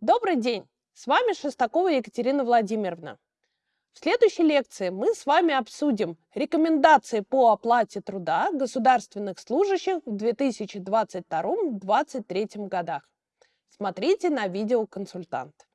Добрый день! С вами Шестакова Екатерина Владимировна. В следующей лекции мы с вами обсудим рекомендации по оплате труда государственных служащих в 2022-2023 годах. Смотрите на видео консультант.